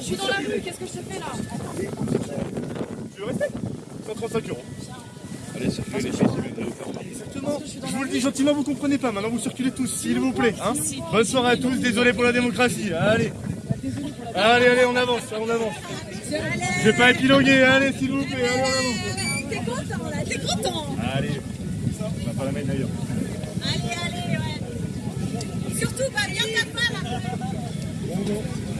Je suis dans la rue, qu'est-ce que je te fais là Tu le respectes 135 euros. Allez, circulez les filles. Exactement. Je vous le dis gentiment, vous comprenez pas. Maintenant, vous circulez tous, s'il vous plaît. Hein Bonne soirée à tous. Désolé pour la démocratie. Allez. Allez, allez, on avance, on avance. Je vais pas épiloguer. Allez, s'il vous plaît. Allez, on avance. T'es content là, t'es content Allez. On va pas la mettre d'ailleurs. Allez, allez, ouais. Surtout, va bien ta Thank you.